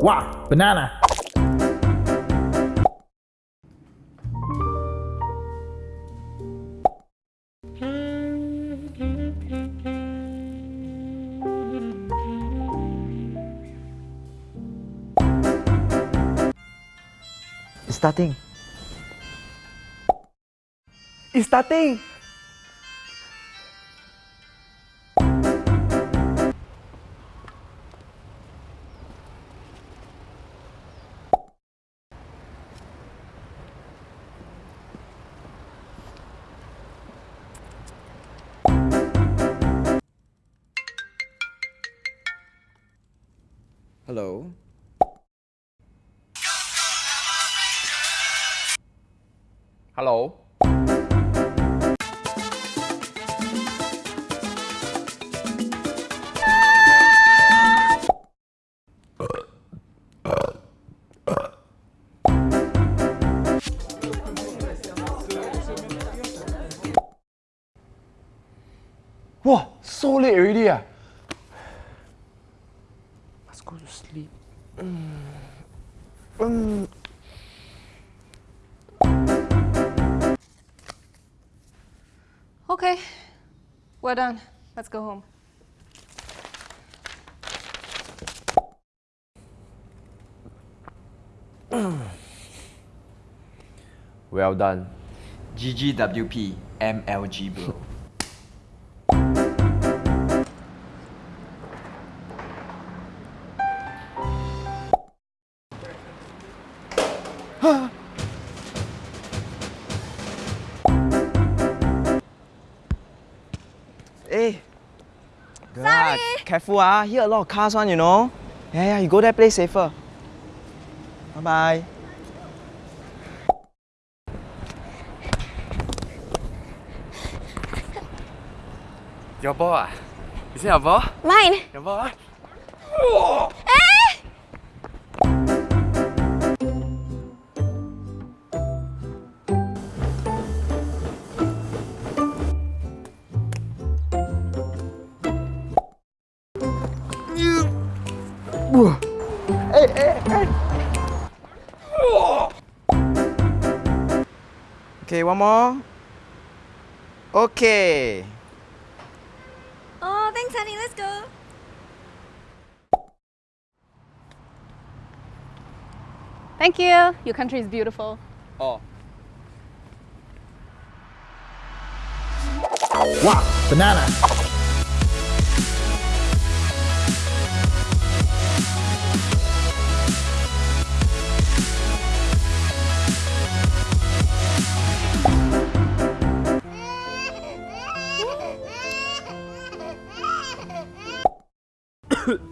Wow, banana. Starting. Starting. Hello. Hello. Wow, so late already ah. Must go to sleep. Mm. Okay, we're done. Let's go home. Well done. GGWP MLG bro. Hey. Girl, ah, careful ah. Here a lot of cars one, you know. Yeah, yeah, you go there, play safer. Bye bye. Your ball ah? Is it your ball? Mine! Your ball ah? Hey, hey, hey. Okay, one more. Okay. Oh, thanks, honey. Let's go. Thank you. Your country is beautiful. Oh. Wow, banana. ん?